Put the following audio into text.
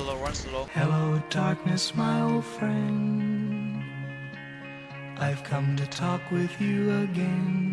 slow, run slow. Hello, darkness, my old friend. I've come to talk with you again.